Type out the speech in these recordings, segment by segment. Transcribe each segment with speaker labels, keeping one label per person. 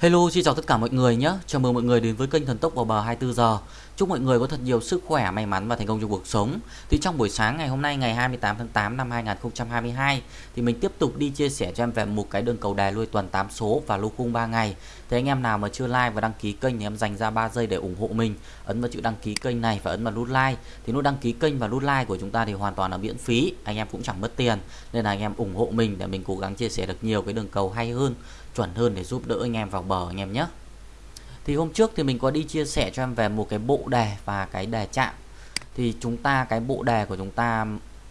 Speaker 1: Hello, xin chào tất cả mọi người nhé. Chào mừng mọi người đến với kênh Thần Tốc vào bờ 24 giờ. Chúc mọi người có thật nhiều sức khỏe, may mắn và thành công trong cuộc sống. Thì trong buổi sáng ngày hôm nay ngày 28 tháng 8 năm 2022 thì mình tiếp tục đi chia sẻ cho em về một cái đường cầu đài lui tuần 8 số và lô khung 3 ngày. Thế anh em nào mà chưa like và đăng ký kênh thì em dành ra 3 giây để ủng hộ mình. Ấn vào chữ đăng ký kênh này và ấn vào nút like. Thì nút đăng ký kênh và nút like của chúng ta thì hoàn toàn là miễn phí. Anh em cũng chẳng mất tiền. Nên là anh em ủng hộ mình để mình cố gắng chia sẻ được nhiều cái đường cầu hay hơn, chuẩn hơn để giúp đỡ anh em vào bờ anh em nhé thì hôm trước thì mình có đi chia sẻ cho em về một cái bộ đề và cái đề chạm thì chúng ta cái bộ đề của chúng ta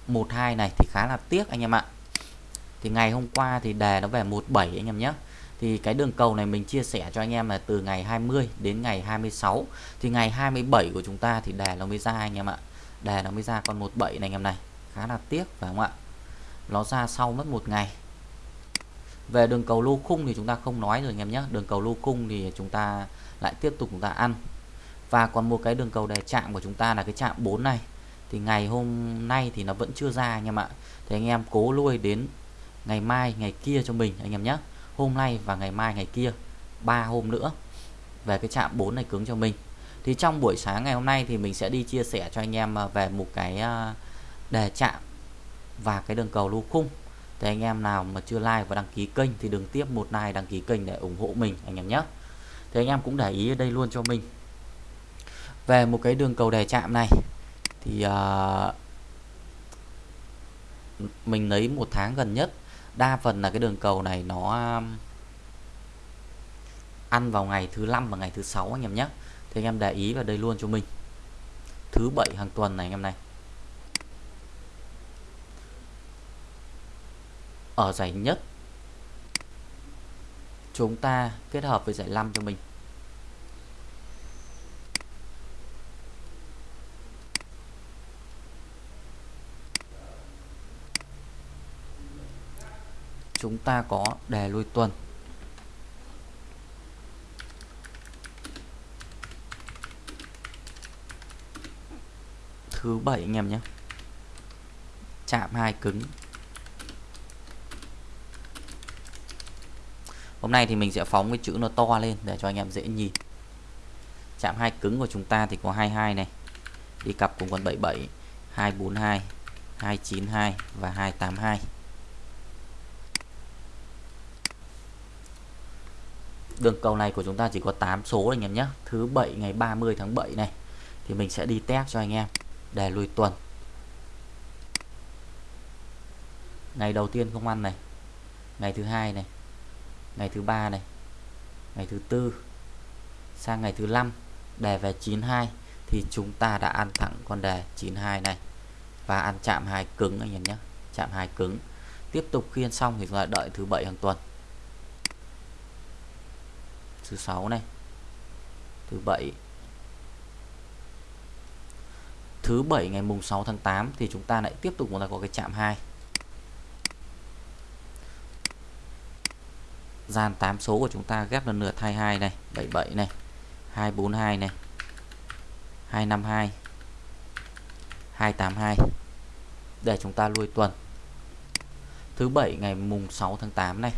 Speaker 1: 12 này thì khá là tiếc anh em ạ thì ngày hôm qua thì đề nó về 17 anh em nhé thì cái đường cầu này mình chia sẻ cho anh em là từ ngày 20 đến ngày 26 thì ngày 27 của chúng ta thì đè nó mới ra anh em ạ. Đè nó mới ra con 17 này anh em này. Khá là tiếc phải không ạ? Nó ra sau mất một ngày. Về đường cầu lô khung thì chúng ta không nói rồi anh em nhé. Đường cầu lô khung thì chúng ta lại tiếp tục chúng ta ăn. Và còn một cái đường cầu đề chạm của chúng ta là cái chạm 4 này. Thì ngày hôm nay thì nó vẫn chưa ra anh em ạ. Thì anh em cố lui đến ngày mai, ngày kia cho mình anh em nhé hôm nay và ngày mai ngày kia ba hôm nữa về cái chạm 4 này cứng cho mình. Thì trong buổi sáng ngày hôm nay thì mình sẽ đi chia sẻ cho anh em à, về một cái à, đề chạm và cái đường cầu lô khung. Thì anh em nào mà chưa like và đăng ký kênh thì đừng tiếp một like đăng ký kênh để ủng hộ mình anh em nhé. Thì anh em cũng để ý ở đây luôn cho mình. Về một cái đường cầu đề chạm này thì uh, mình lấy một tháng gần nhất đa phần là cái đường cầu này nó um, ăn vào ngày thứ năm và ngày thứ sáu anh em nhé. Thì anh em để ý vào đây luôn cho mình. Thứ bảy hàng tuần này anh em này. Ở giải nhất, chúng ta kết hợp với giải 5 cho mình chúng ta có đề lui tuần. Thứ bảy anh em nhé. Chạm hai cứng. Hôm nay thì mình sẽ phóng cái chữ nó to lên để cho anh em dễ nhìn. Chạm hai cứng của chúng ta thì có 22 này. Đi cặp cùng con 77 242 292 và 282 đường cầu này của chúng ta chỉ có 8 số anh em nhé. Thứ bảy ngày 30 tháng 7 này, thì mình sẽ đi test cho anh em, để lùi tuần. Ngày đầu tiên không ăn này, ngày thứ hai này, ngày thứ ba này, ngày thứ tư, sang ngày thứ năm, đề về 92 thì chúng ta đã ăn thẳng con đề 92 này, và ăn chạm hai cứng anh em nhé, chạm hai cứng. Tiếp tục khiên xong thì chúng ta đợi thứ bảy hàng tuần thứ sáu này, thứ bảy. Thứ bảy ngày mùng 6 tháng 8 thì chúng ta lại tiếp tục chúng ta có cái chạm 2 gian 8 số của chúng ta ghép lần lượt 22 này 77 này 242 này 252 282 để chúng ta lui tuần. Thứ bảy ngày mùng 6 tháng 8 này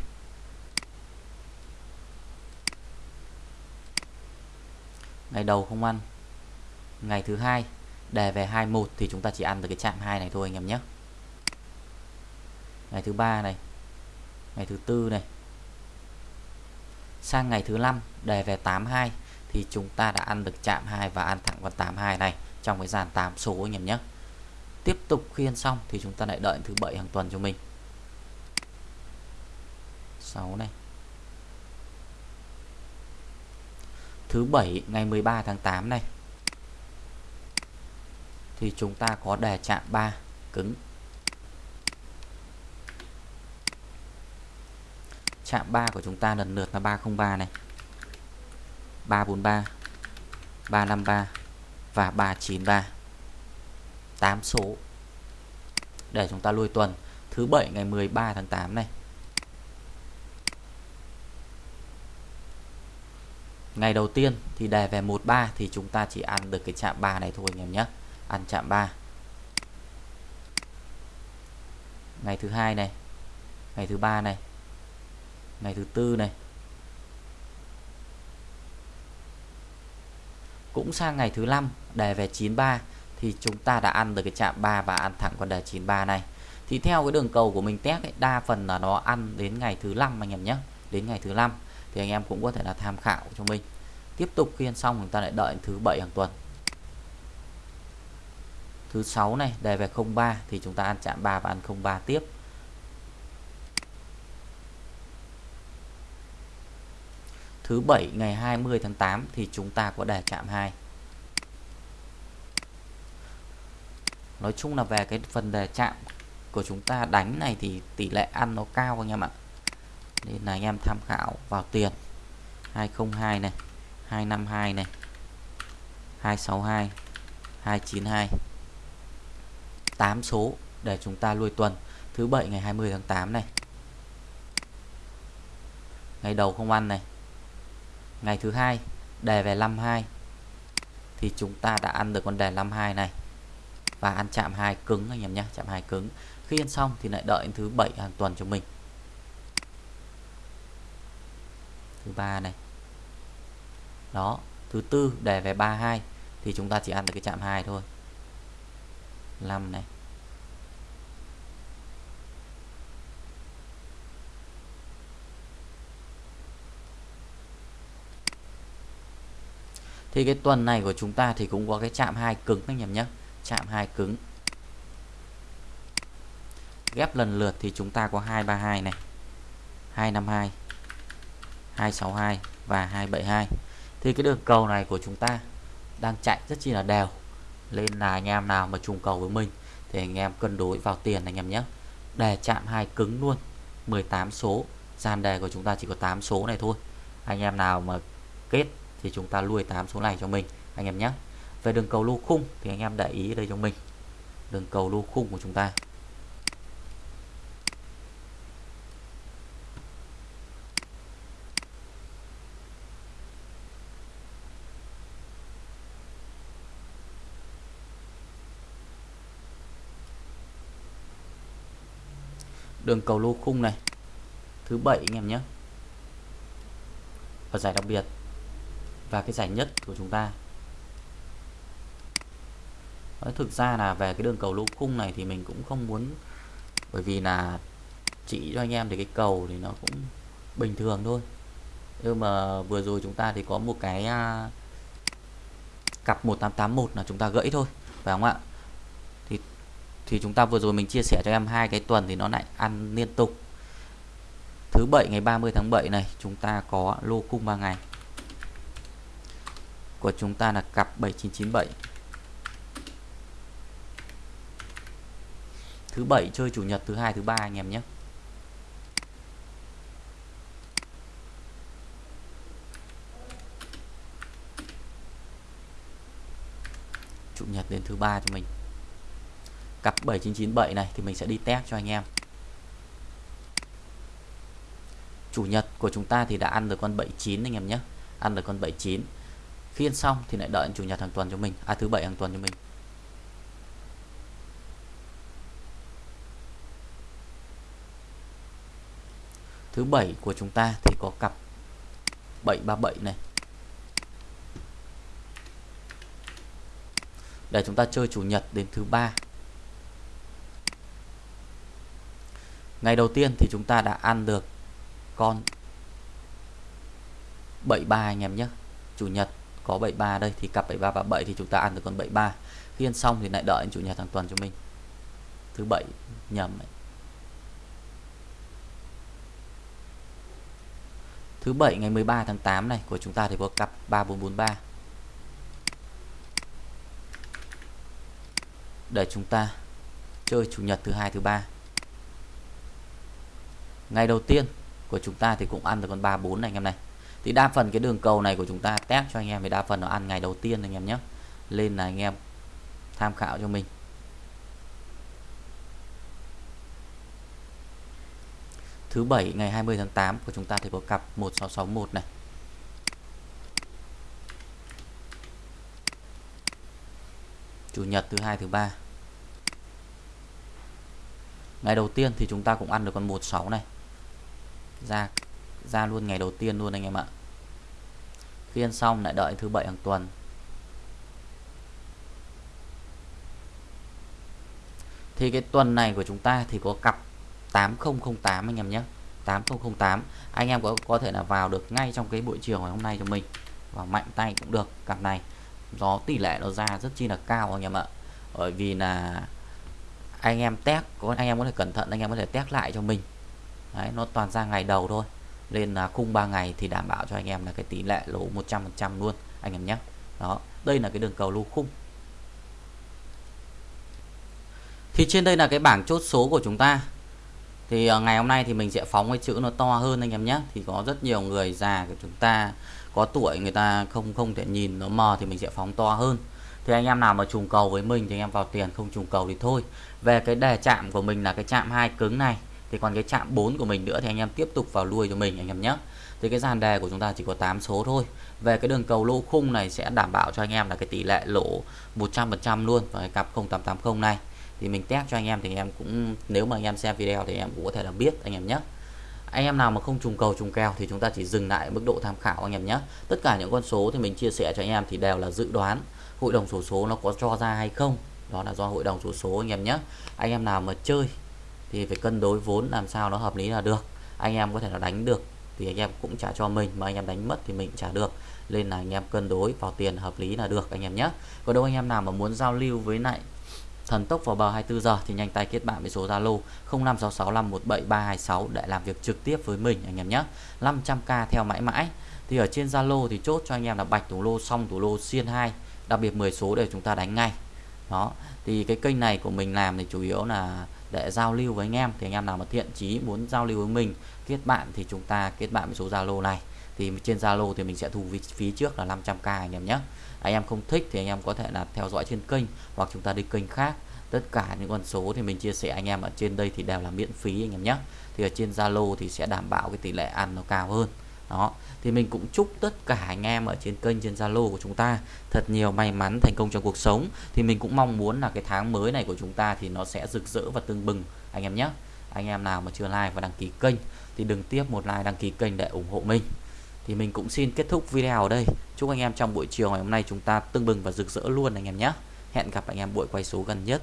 Speaker 1: ngày đầu không ăn. Ngày thứ hai, đề về 21 thì chúng ta chỉ ăn được cái chạm 2 này thôi anh em nhé. Ngày thứ ba này, ngày thứ tư này. Sang ngày thứ năm, đề về 82 thì chúng ta đã ăn được chạm 2 và ăn thẳng con 82 này trong cái dàn 8 số anh em nhé. Tiếp tục khuyên xong thì chúng ta lại đợi thứ bảy hàng tuần cho mình. 6 này. Thứ bảy, ngày 13 tháng 8 này. Thì chúng ta có đề chạm 3 cứng. Chạm 3 của chúng ta lần lượt là 303 này. 343 353 và 393 8 số. Để chúng ta lui tuần. Thứ bảy, ngày 13 tháng 8 này. Ngày đầu tiên thì đề về 13 thì chúng ta chỉ ăn được cái chạm 3 này thôi anh em nhé. Ăn chạm 3 ngày thứ hai này. Ngày thứ ba này. Ngày thứ tư này. Cũng sang ngày thứ năm đề về 93 thì chúng ta đã ăn được cái chạm 3 và ăn thẳng con đề 93 này. Thì theo cái đường cầu của mình test ấy, đa phần là nó ăn đến ngày thứ năm anh em nhé. Đến ngày thứ năm thì anh em cũng có thể là tham khảo cho mình. Tiếp tục khiên xong chúng ta lại đợi thứ bảy hàng tuần. Thứ sáu này, đề về 03 thì chúng ta ăn chạm 3 và ăn 03 tiếp. Thứ bảy, ngày 20 tháng 8 thì chúng ta có đề chạm 2 Nói chung là về cái phần đề chạm của chúng ta đánh này thì tỷ lệ ăn nó cao anh em ạ nên là anh em tham khảo vào tiền. 202 này 252 này 262 292 8 số để chúng ta lui tuần. Thứ bảy ngày 20 tháng 8 này. Ngày đầu không ăn này. Ngày thứ hai đề về 52 thì chúng ta đã ăn được con đề 52 này. Và ăn chạm hai cứng anh em nhé, chạm hai cứng. Khi ăn xong thì lại đợi thứ bảy hàng tuần cho mình. Thứ ba này. Đó, thứ tư đề về 32 thì chúng ta chỉ ăn được cái chạm 2 thôi. 5 này. Thì cái tuần này của chúng ta thì cũng có cái chạm 2 cứng anh em nhé. Chạm 2 cứng. Ghép lần lượt thì chúng ta có 232 này. 252 262 và 272 thì cái đường cầu này của chúng ta đang chạy rất chi là đều. Nên là anh em nào mà trùng cầu với mình thì anh em cân đối vào tiền anh em nhé. Đề chạm hai cứng luôn. 18 số. Gian đề của chúng ta chỉ có 8 số này thôi. Anh em nào mà kết thì chúng ta lui 8 số này cho mình anh em nhé. Về đường cầu lô khung thì anh em để ý đây cho mình. Đường cầu lô khung của chúng ta. Đường cầu lô khung này. Thứ bảy anh em nhé. Và giải đặc biệt. Và cái giải nhất của chúng ta. Đấy, thực ra là về cái đường cầu lô khung này thì mình cũng không muốn bởi vì là chỉ cho anh em thì cái cầu thì nó cũng bình thường thôi. Nhưng mà vừa rồi chúng ta thì có một cái à, cặp 1881 là chúng ta gãy thôi phải không ạ? Thì chúng ta vừa rồi mình chia sẻ cho em hai cái tuần thì nó lại ăn liên tục. Thứ bảy, ngày 30 tháng 7 này, chúng ta có lô cung 3 ngày. Của chúng ta là cặp 7997 thứ bảy, chơi chủ nhật, thứ hai, thứ ba anh em nhé. Chủ nhật đến thứ ba cho mình cặp 7997 này thì mình sẽ đi test cho anh em. Chủ nhật của chúng ta thì đã ăn được con 79 anh em nhé. Ăn được con 79 khi ăn xong thì lại đợi chủ nhật hàng tuần cho mình. À thứ bảy hàng tuần cho mình. Thứ bảy của chúng ta thì có cặp 737 này. Để chúng ta chơi chủ nhật đến thứ ba. Ngày đầu tiên thì chúng ta đã ăn được con 73 anh em nhé chủ nhật có 73 đây, thì cặp 73 và 7 thì chúng ta ăn được con 73 khi ăn xong thì lại đợi chủ nhật hàng tuần cho mình thứ bảy, nhầm ấy. Thứ bảy ngày 13 tháng 8 này, của chúng ta thì có cặp 3443. Để chúng ta chơi chủ nhật thứ hai, thứ ba. Ngày đầu tiên của chúng ta thì cũng ăn được con 34 này anh em này. Thì đa phần cái đường cầu này của chúng ta test cho anh em thì đa phần nó ăn ngày đầu tiên anh em nhé. Lên là anh em tham khảo cho mình. thứ bảy, ngày 20 tháng 8 của chúng ta thì có cặp 1661 này Chủ nhật thứ hai, thứ ba Ngày đầu tiên thì chúng ta cũng ăn được con 16 này ra ra luôn ngày đầu tiên luôn anh em ạ. Phiên xong lại đợi thứ bảy hàng tuần. Thì cái tuần này của chúng ta thì có cặp 8008 anh em nhé. 8008 anh em có có thể là vào được ngay trong cái buổi chiều ngày hôm nay cho mình. Và mạnh tay cũng được cặp này. Nó tỷ lệ nó ra rất chi là cao anh em ạ. Bởi vì là anh em test có, anh em có thể cẩn thận, anh em có thể test lại cho mình. Đấy, nó toàn ra ngày đầu thôi. Nên là khung 3 ngày thì đảm bảo cho anh em là cái tỷ lệ lỗ 100% luôn anh em nhé. Đó đây là cái đường cầu lô khung. Thì trên đây là cái bảng chốt số của chúng ta. Thì à, ngày hôm nay thì mình sẽ phóng cái chữ nó to hơn anh em nhé. Thì có rất nhiều người già của chúng ta có tuổi người ta không không thể nhìn nó mờ thì mình sẽ phóng to hơn. Thì anh em nào mà trùng cầu với mình thì anh em vào tiền không trùng cầu thì thôi. Về cái đề chạm của mình là cái chạm hai cứng này thì còn cái chạm 4 của mình nữa thì anh em tiếp tục vào lui cho mình anh em nhé thì cái dàn đề của chúng ta chỉ có 8 số thôi về cái đường cầu lô khung này sẽ đảm bảo cho anh em là cái tỷ lệ lỗ 100% luôn và cái cặp 0880 này thì mình test cho anh em thì anh em cũng nếu mà anh em xem video thì anh em cũng có thể là biết anh em nhé anh em nào mà không trùng cầu trùng kèo thì chúng ta chỉ dừng lại mức độ tham khảo anh em nhé tất cả những con số thì mình chia sẻ cho anh em thì đều là dự đoán hội đồng số số nó có cho ra hay không đó là do hội đồng số số anh em nhé anh em nào mà chơi thì phải cân đối vốn làm sao nó hợp lý là được. Anh em có thể là đánh được thì anh em cũng trả cho mình, mà anh em đánh mất thì mình trả được. Nên là anh em cân đối, vào tiền hợp lý là được anh em nhé. Còn đâu anh em nào mà muốn giao lưu với lại thần tốc vào bờ 24 giờ thì nhanh tay kết bạn với số Zalo 0566517326 để làm việc trực tiếp với mình anh em nhé. 500k theo mãi mãi. Thì ở trên Zalo thì chốt cho anh em là bạch thủ lô xong thủ lô, xiên 2 đặc biệt 10 số để chúng ta đánh ngay. Đó, thì cái kênh này của mình làm thì chủ yếu là để giao lưu với anh em. Thì anh em nào mà thiện chí muốn giao lưu với mình, kết bạn thì chúng ta kết bạn với số Zalo này. Thì trên Zalo thì mình sẽ thu phí trước là 500k anh em nhé. Anh em không thích thì anh em có thể là theo dõi trên kênh hoặc chúng ta đi kênh khác. Tất cả những con số thì mình chia sẻ anh em ở trên đây thì đều là miễn phí anh em nhé. Thì ở trên Zalo thì sẽ đảm bảo cái tỷ lệ ăn nó cao hơn đó, thì mình cũng chúc tất cả anh em ở trên kênh, trên Zalo của chúng ta thật nhiều may mắn thành công trong cuộc sống. Thì mình cũng mong muốn là cái tháng mới này của chúng ta thì nó sẽ rực rỡ và tương bừng. Anh em nhé, anh em nào mà chưa like và đăng ký kênh thì đừng tiếp một like, đăng ký kênh để ủng hộ mình. Thì mình cũng xin kết thúc video ở đây. Chúc anh em trong buổi chiều ngày hôm nay chúng ta tương bừng và rực rỡ luôn anh em nhé. Hẹn gặp anh em buổi quay số gần nhất.